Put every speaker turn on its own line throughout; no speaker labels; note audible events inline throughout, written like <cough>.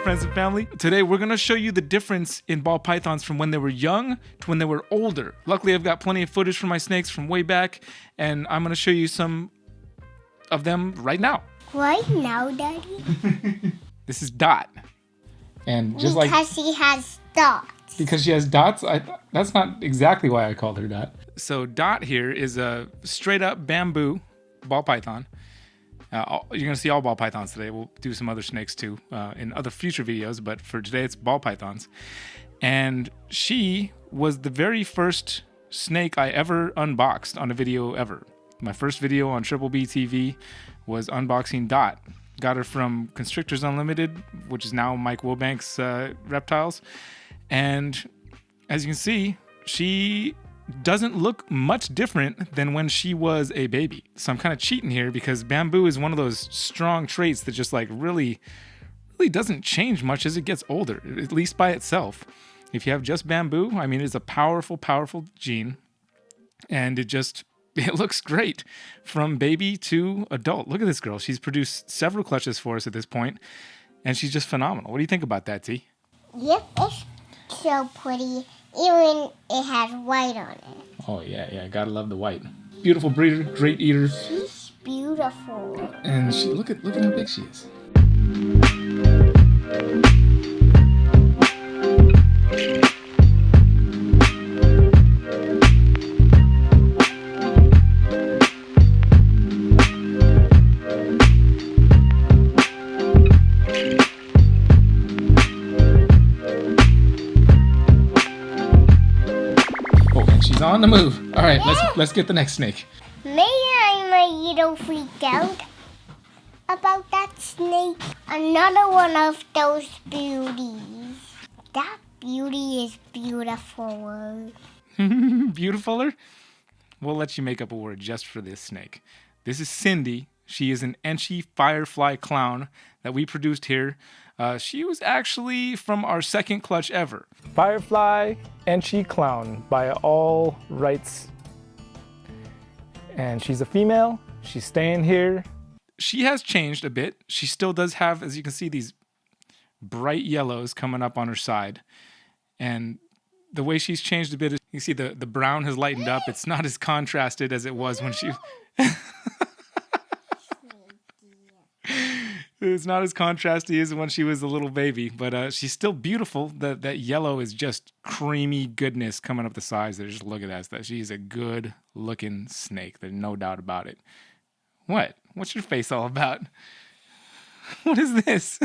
friends and family. Today, we're gonna show you the difference in ball pythons from when they were young to when they were older. Luckily, I've got plenty of footage from my snakes from way back, and I'm gonna show you some of them right now.
Right now, Daddy? <laughs>
This is Dot, and just
because
like
she has dots.
because she has dots, I that's not exactly why I called her Dot. So Dot here is a straight up bamboo ball python. Uh, you're gonna see all ball pythons today. We'll do some other snakes too uh, in other future videos, but for today it's ball pythons. And she was the very first snake I ever unboxed on a video ever. My first video on Triple B TV was unboxing Dot. Got her from Constrictors Unlimited, which is now Mike Wilbanks uh, reptiles. And as you can see, she doesn't look much different than when she was a baby. So I'm kind of cheating here because bamboo is one of those strong traits that just like really, really doesn't change much as it gets older, at least by itself. If you have just bamboo, I mean, it's a powerful, powerful gene, and it just <laughs> it looks great from baby to adult. Look at this girl; she's produced several clutches for us at this point, and she's just phenomenal. What do you think about that, T?
Yep, it's so pretty. Even it has white on it.
Oh yeah, yeah, gotta love the white. Beautiful breeder, great eater,
She's beautiful.
and she look at look at how big she is. The move. All right, let's let's get the next snake.
Maybe I'm a little freaked out about that snake. Another one of those beauties. That beauty is beautiful. <laughs>
Beautifuler? We'll let you make up a word just for this snake. This is Cindy. She is an Enchi Firefly clown that we produced here. Uh, she was actually from our second clutch ever. Firefly Enchi clown by all rights. And she's a female. She's staying here. She has changed a bit. She still does have, as you can see, these bright yellows coming up on her side. And the way she's changed a bit is you see the, the brown has lightened up. It's not as contrasted as it was when she <laughs> it's not as contrasty as when she was a little baby, but uh, she's still beautiful. That that yellow is just creamy goodness coming up the sides there. Just look at that. That she's a good looking snake. There's no doubt about it. What? What's your face all about? <laughs> What is this?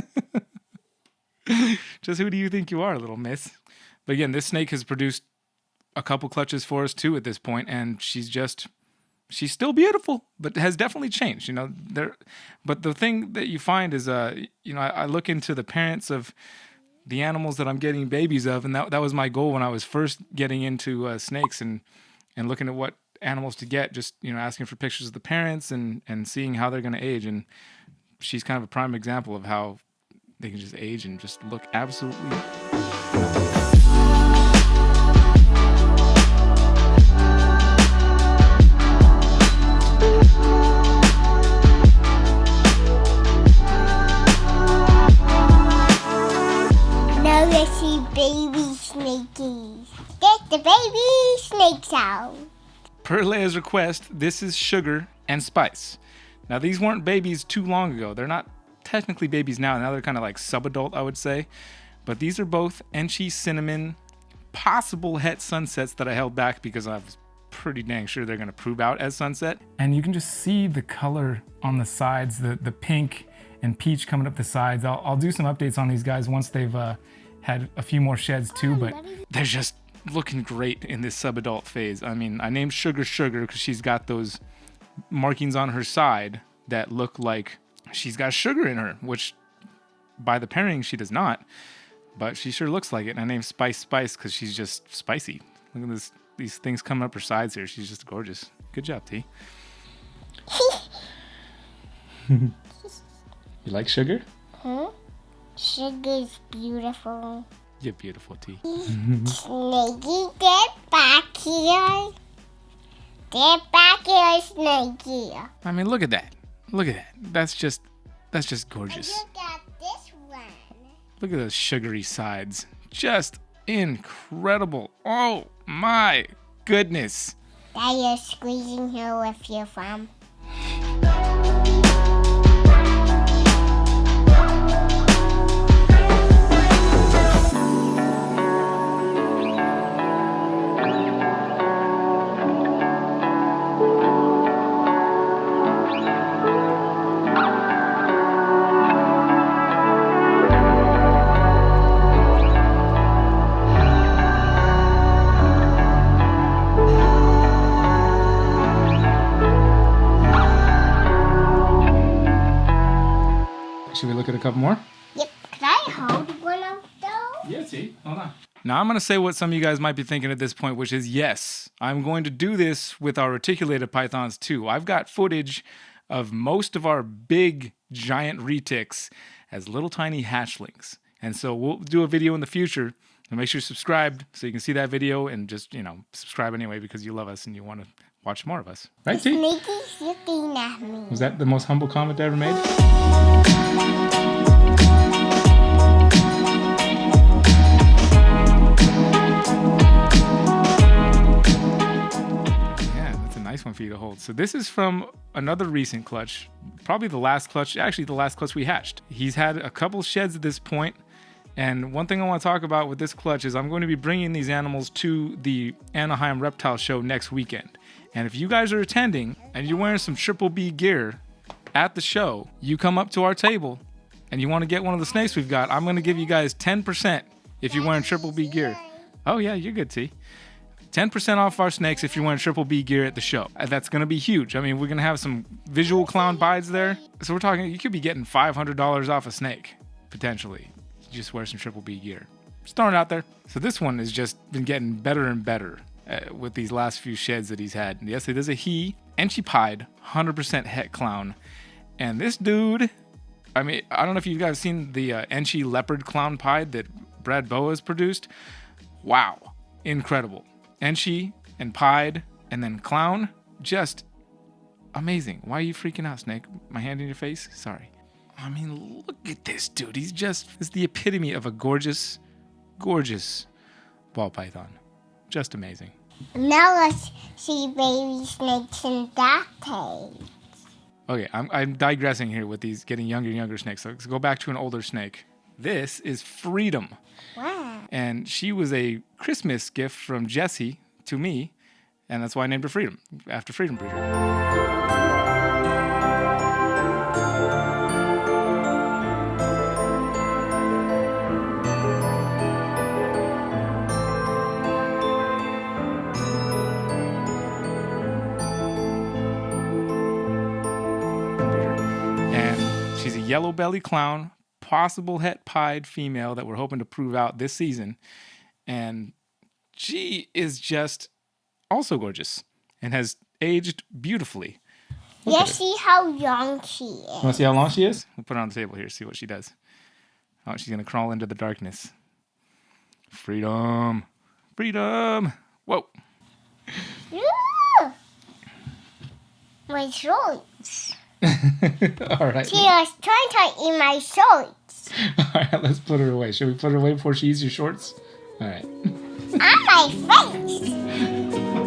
<laughs> just who do you think you are, little miss? But again, this snake has produced a couple clutches for us too at this point, and she's just she's still beautiful, but has definitely changed. You know, there. But the thing that you find is, uh, you know, I, I look into the parents of the animals that I'm getting babies of, and that that was my goal when I was first getting into uh, snakes and and looking at what animals to get. Just you know, asking for pictures of the parents and and seeing how they're going to age. And she's kind of a prime example of how they can just age and just look absolutely Per Leia's request, this is Sugar and Spice. Now, these weren't babies too long ago. They're not technically babies now. Now they're kind of like subadult, I would say. But these are both Enchi Cinnamon, possible het sunsets that I held back because I was pretty dang sure they're going to prove out as sunset. And you can just see the color on the sides, the, the pink and peach coming up the sides. I'll, I'll do some updates on these guys once they've uh, had a few more sheds too, but they're just looking great in this subadult phase. I mean, I named Sugar Sugar because she's got those markings on her side that look like she's got sugar in her, which by the pairing she does not, but she sure looks like it. And I named Spice Spice because she's just spicy. Look at this, these things coming up her sides here. She's just gorgeous. Good job, T. <laughs> you like sugar? Hmm?
Huh? Sugar's beautiful.
You're beautiful, T. <laughs>
Snakey, get back here. Get back here, Snakey.
I mean, look at that. Look at that. That's just, that's just gorgeous.
Look at this one.
Look at those sugary sides. Just incredible. Oh my goodness.
That you're squeezing her with your thumb.
Couple more?
Yep. Can I hold one of those?
Yeah, see. Hold on. Now I'm going to say what some of you guys might be thinking at this point, which is yes, I'm going to do this with our reticulated pythons too. I've got footage of most of our big giant retics as little tiny hatchlings. And so we'll do a video in the future. And make sure you're subscribed so you can see that video and just, you know, subscribe anyway because you love us and you want to watch more of us. Right, T?
Sneaky's looking at me.
Was that the most humble comment I ever made? To hold. So this is from another recent clutch, probably the last clutch, actually the last clutch we hatched. He's had a couple sheds at this point, and one thing I want to talk about with this clutch is I'm going to be bringing these animals to the Anaheim Reptile Show next weekend. And if you guys are attending and you're wearing some Triple B gear at the show, you come up to our table and you want to get one of the snakes we've got, I'm going to give you guys 10% if you're wearing Triple B gear. Oh, yeah, you're good, T. 10% off our snakes if you're wearing Triple B gear at the show. Uh, that's going to be huge. I mean, we're going to have some visual clown pieds there. So we're talking, you could be getting $500 off a snake, potentially. You just wear some Triple B gear. Just throwing it out there. So this one has just been getting better and better uh, with these last few sheds that he's had. And yes, it is a he, and she pied, 100% het clown. And this dude, I mean, I don't know if you guys seen the uh, Enchi leopard clown pied that Brad Boa has produced. Wow, incredible. Enchi and Pied and then Clown. Just amazing. Why are you freaking out, Snake? My hand in your face? Sorry. I mean, look at this dude. He's just is the epitome of a gorgeous, gorgeous ball python. Just amazing.
Now let's see baby snakes in that cage.
Okay, I'm, I'm digressing here with these getting younger and younger snakes. So let's go back to an older snake. This is Freedom.
Wow.
And she was a Christmas gift from Jesse to me, and that's why I named her Freedom, after Freedom Breeder. And she's a yellow belly clown possible het pied female that we're hoping to prove out this season. And she is just also gorgeous and has aged beautifully.
Look yeah, see how young she is.
Want to see how long she is? We'll put her on the table here, see what she does. Oh, she's going to crawl into the darkness. Freedom. Freedom. Whoa.
My shorts. <laughs>
All right.
She was trying to eat my shorts. <laughs>
All right, let's put her away. Should we put her away before she eats your shorts? All right.
On my face.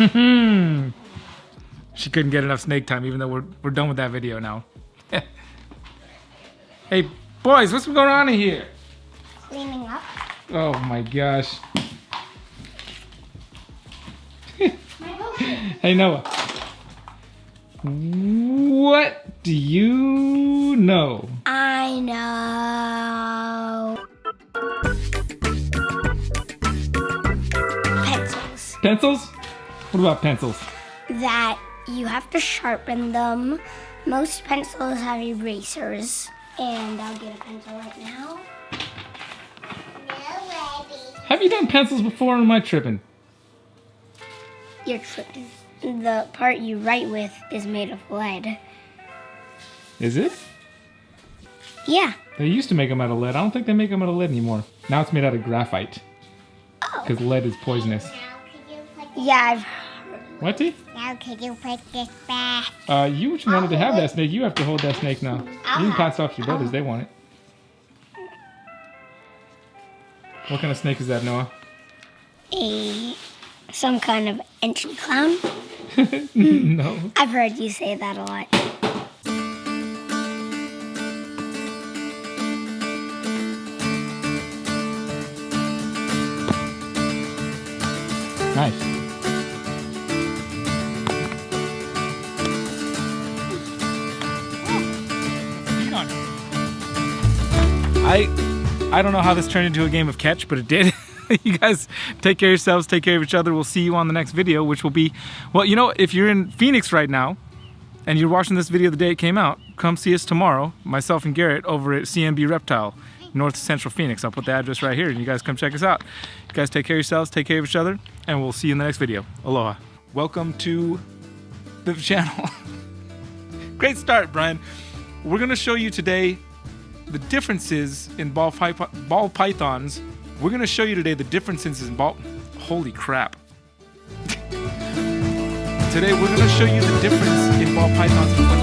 <laughs>
she couldn't get enough snake time, even though we're, we're done with that video now. <laughs> hey, boys, what's going on in here?
Cleaning up.
Oh my gosh. <laughs> hey Noah. What do you know?
I know. Pencils.
Pencils? What about pencils?
That you have to sharpen them. Most pencils have erasers. And I'll get a pencil right now.
Have you done pencils before or am I tripping?
You're tripping. The part you write with is made of lead.
Is it?
Yeah.
They used to make them out of lead. I don't think they make them out of lead anymore. Now it's made out of graphite. Because lead is poisonous.
Yeah, I've
What, T?
Now can you put this back?
Uh, you wanted to have that snake. You have to hold that snake now. You can pass it off to your brothers. They want it. What kind of snake is that, Noah?
A some kind of ancient clown. <laughs>
no.
I've heard you say that a lot.
Nice. I I don't know how this turned into a game of catch, but it did. <laughs> you guys take care of yourselves, take care of each other. We'll see you on the next video, which will be, well, you know, if you're in Phoenix right now and you're watching this video the day it came out, come see us tomorrow, myself and Garrett, over at CMB Reptile, North Central Phoenix. I'll put the address right here and you guys come check us out. You guys take care of yourselves, take care of each other, and we'll see you in the next video. Aloha. Welcome to the <laughs> channel. Great start, Brian. We're gonna show you today the differences in ball, ball pythons. We're gonna show you today the differences in ball. Holy crap. <laughs> today we're gonna show you the difference in ball pythons